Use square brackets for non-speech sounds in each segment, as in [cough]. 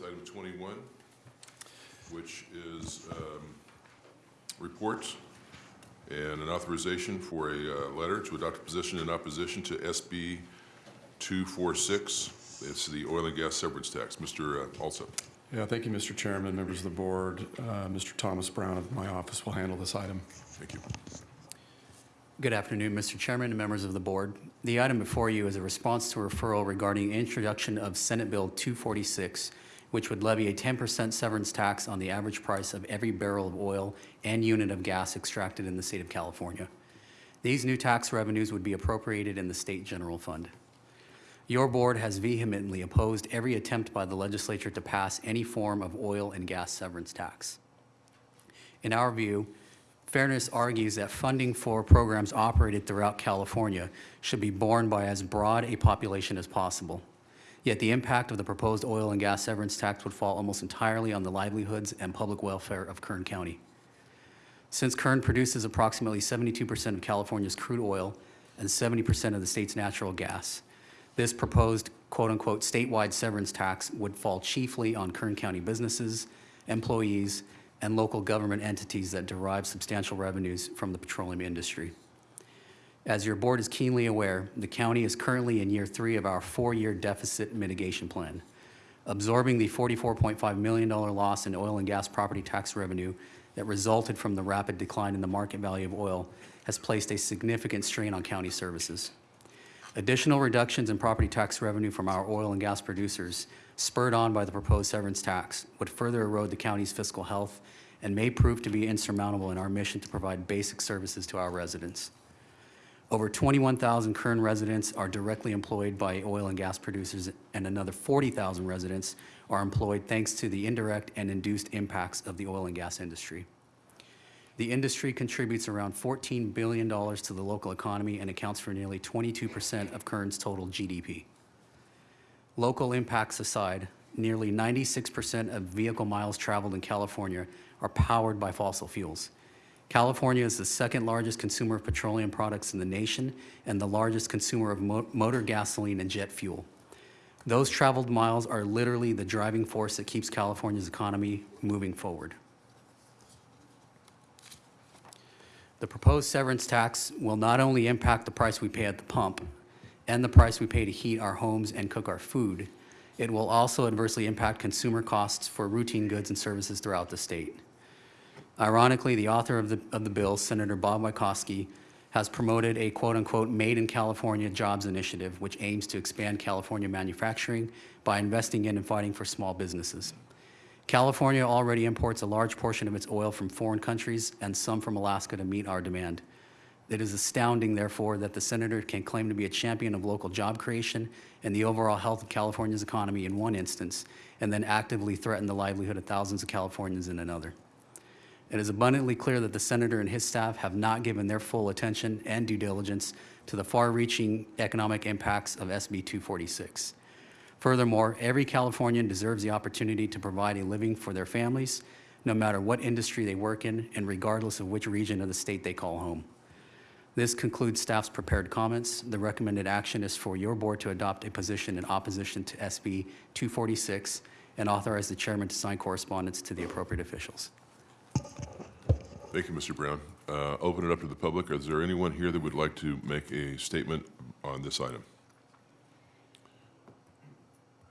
with item 21, which is um, reports and an authorization for a uh, letter to adopt a position in opposition to SB 246. It's the oil and gas severance tax. Mr. uh, Alsop. Yeah, thank you, Mr. Chairman, members of the board. Uh, Mr. Thomas Brown of my office will handle this item. Thank you. Good afternoon, Mr. Chairman and members of the board. The item before you is a response to a referral regarding introduction of Senate Bill 246, which would levy a 10% severance tax on the average price of every barrel of oil and unit of gas extracted in the state of California. These new tax revenues would be appropriated in the state general fund. Your board has vehemently opposed every attempt by the legislature to pass any form of oil and gas severance tax. In our view, Fairness argues that funding for programs operated throughout California should be borne by as broad a population as possible. Yet the impact of the proposed oil and gas severance tax would fall almost entirely on the livelihoods and public welfare of Kern County. Since Kern produces approximately 72% of California's crude oil and 70% of the state's natural gas, this proposed quote-unquote statewide severance tax would fall chiefly on Kern County businesses, employees, and local government entities that derive substantial revenues from the petroleum industry. As your board is keenly aware, the county is currently in year three of our four-year deficit mitigation plan. Absorbing the $44.5 million loss in oil and gas property tax revenue that resulted from the rapid decline in the market value of oil has placed a significant strain on county services. Additional reductions in property tax revenue from our oil and gas producers, spurred on by the proposed severance tax, would further erode the county's fiscal health and may prove to be insurmountable in our mission to provide basic services to our residents. Over 21,000 Kern residents are directly employed by oil and gas producers, and another 40,000 residents are employed thanks to the indirect and induced impacts of the oil and gas industry. The industry contributes around $14 billion to the local economy and accounts for nearly 22% of Kern's total GDP. Local impacts aside, nearly 96% of vehicle miles traveled in California are powered by fossil fuels. California is the second largest consumer of petroleum products in the nation and the largest consumer of mo- motor gasoline and jet fuel. Those traveled miles are literally the driving force that keeps California's economy moving forward. The proposed severance tax will not only impact the price we pay at the pump and the price we pay to heat our homes and cook our food, it will also adversely impact consumer costs for routine goods and services throughout the state. Ironically, the author of the, of the bill, Senator Bob Wieckowski, has promoted a quote-unquote Made in California Jobs Initiative, which aims to expand California manufacturing by investing in and fighting for small businesses. California already imports a large portion of its oil from foreign countries and some from Alaska to meet our demand. It is astounding, therefore, that the senator can claim to be a champion of local job creation and the overall health of California's economy in one instance, and then actively threaten the livelihood of thousands of Californians in another. It is abundantly clear that the senator and his staff have not given their full attention and due diligence to the far-reaching economic impacts of SB 246. Furthermore, every Californian deserves the opportunity to provide a living for their families, no matter what industry they work in and regardless of which region of the state they call home. This concludes staff's prepared comments. The recommended action is for your board to adopt a position in opposition to SB 246 and authorize the chairman to sign correspondence to the appropriate officials. Thank you, Mr. Brown. Uh, Open it up to the public. Is there anyone here that would like to make a statement on this item?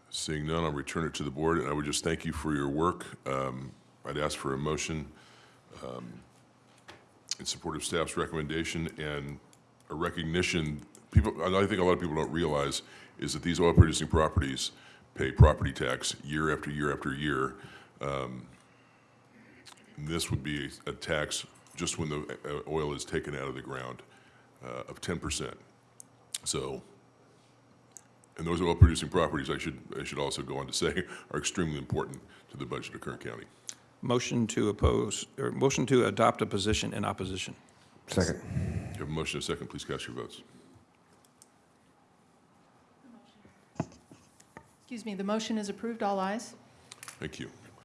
Seeing none, I'll return it to the board, and I would just thank you for your work. Um, I'd ask for a motion um, in support of staff's recommendation and a recognition, people, I think a lot of people don't realize, is that these oil-producing properties pay property tax year after year after year. Um, This would be a tax just when the uh, oil is taken out of the ground uh, of 10%. So, and those oil-producing properties, I should, I should also go on to say, [laughs] are extremely important to the budget of Kern County. Motion to oppose, or motion to adopt a position in opposition. Second. You have a motion and a second, please cast your votes. Excuse me, the motion is approved, all ayes. Thank you.